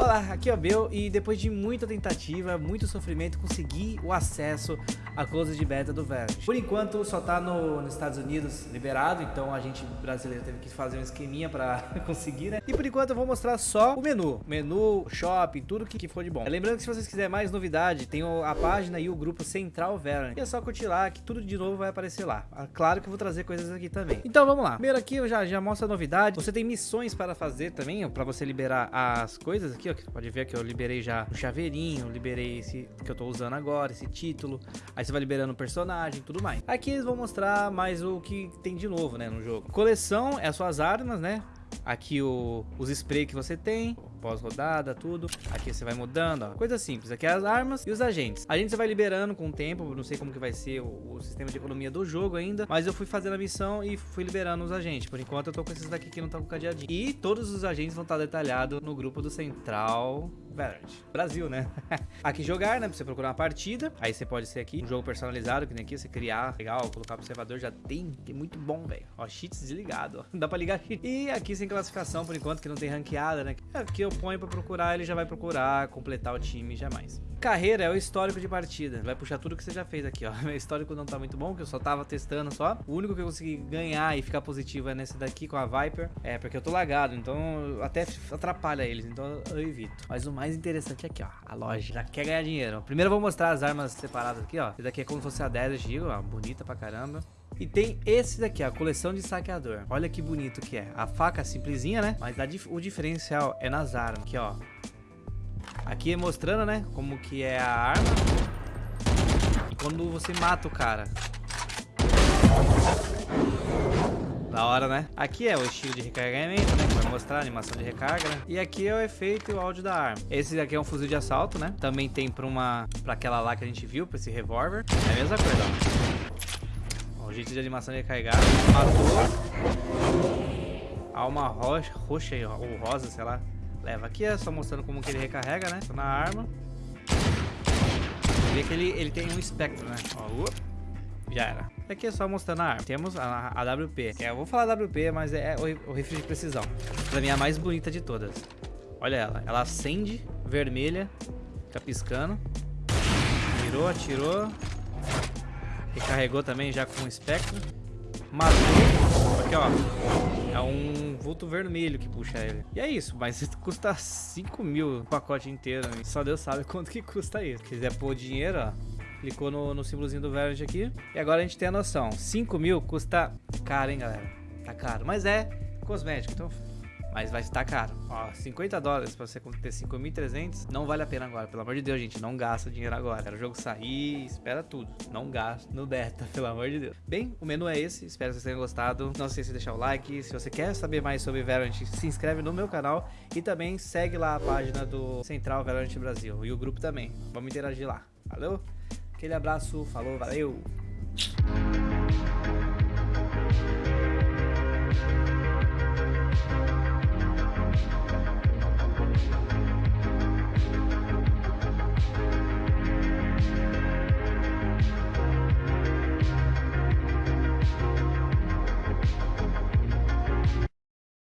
Olá, aqui é o Bel e depois de muita tentativa, muito sofrimento, consegui o acesso à de beta do Valorant. Por enquanto só tá no, nos Estados Unidos liberado, então a gente brasileiro teve que fazer um esqueminha pra conseguir, né? E por enquanto eu vou mostrar só o menu, menu, shopping, tudo que, que for de bom. Lembrando que se vocês quiserem mais novidade, tem a página e o grupo Central Valorant. E é só curtir lá que tudo de novo vai aparecer lá. Ah, claro que eu vou trazer coisas aqui também. Então vamos lá. Primeiro aqui eu já, já mostro a novidade. Você tem missões para fazer também, pra você liberar as coisas aqui, ó. Pode ver que eu liberei já o chaveirinho, liberei esse que eu tô usando agora, esse título. Aí você vai liberando o personagem e tudo mais. Aqui eles vão mostrar mais o que tem de novo, né, no jogo. Coleção é as suas armas, né? Aqui o, os spray que você tem, pós-rodada, tudo. Aqui você vai mudando, ó. Coisa simples. Aqui é as armas e os agentes. A gente vai liberando com o tempo, não sei como que vai ser o, o, sistema de economia do jogo ainda, mas eu fui fazendo a missão e fui liberando os agentes. Por enquanto eu tô com esses daqui que não estão com cadeadinho. E todos os agentes vão estar detalhados no grupo do Central Valorant. Brasil, né? aqui jogar, né? Pra você procurar uma partida. Aí você pode ser aqui um jogo personalizado, que nem aqui, você criar, legal, colocar observador, já tem, que é muito bom, velho. Ó, cheats desligado, ó. Dá pra ligar cheat. E aqui sem classificação, por enquanto, que não tem ranqueada, né? Aqui eu ponho pra procurar, ele já vai procurar, completar o time jamais. Carreira é o histórico de partida. Vai puxar tudo que você já fez aqui, ó. Meu histórico não tá muito bom, que eu só tava testando só. O único que eu consegui ganhar e ficar positivo é nesse daqui com a Viper. É, porque eu tô lagado, então até atrapalha eles, então eu evito. Mas o mais interessante é aqui, ó. A loja já quer ganhar dinheiro. Primeiro eu vou mostrar as armas separadas aqui, ó. Esse daqui é como se fosse a 10 Giro, ó. Bonita pra caramba. E tem esse daqui, a coleção de saqueador. Olha que bonito que é. A faca simplesinha, né? Mas o diferencial é nas armas. Aqui, ó. Aqui é mostrando, né? Como que é a arma. E quando você mata o cara. Da hora, né? Aqui é o estilo de recarregamento, né? Vai mostrar a animação de recarga, né? E aqui é o efeito e o áudio da arma. Esse daqui é um fuzil de assalto, né? Também tem pra uma... Pra aquela lá que a gente viu, pra esse revólver. É a mesma coisa, ó. O jeito de animação recarregar. Matou. Alma roxa, roxa ou rosa, sei lá. Leva aqui, é só mostrando como que ele recarrega, né? Tô na arma. Vê que ele, ele tem um espectro, né? Ó, uh. Já era. Aqui é só mostrando a arma. Temos a, a WP. É, eu vou falar WP, mas é o, o rifle de precisão. Pra mim é a mais bonita de todas. Olha ela. Ela acende, vermelha, fica piscando. Mirou, atirou. Recarregou também já com o espectro. Matou. Aqui, ó. É um vulto vermelho que puxa ele. E é isso, mas custa 5 mil o pacote inteiro. Só Deus sabe quanto que custa isso. Se quiser pôr dinheiro, ó. Clicou no, no símbolozinho do Verge aqui. E agora a gente tem a noção. 5 mil custa caro, hein, galera? Tá caro. Mas é cosmético, então... Mas vai estar caro. Ó, 50 dólares pra você ter 5.300 não vale a pena agora. Pelo amor de Deus, gente, não gasta dinheiro agora. Quero o jogo sair, espera tudo. Não gasta no beta, pelo amor de Deus. Bem, o menu é esse. Espero que vocês tenham gostado. Não esqueça de deixar o like. Se você quer saber mais sobre Valorant, se inscreve no meu canal. E também segue lá a página do Central Valorant Brasil. E o grupo também. Vamos interagir lá. Valeu? Aquele abraço, falou, valeu!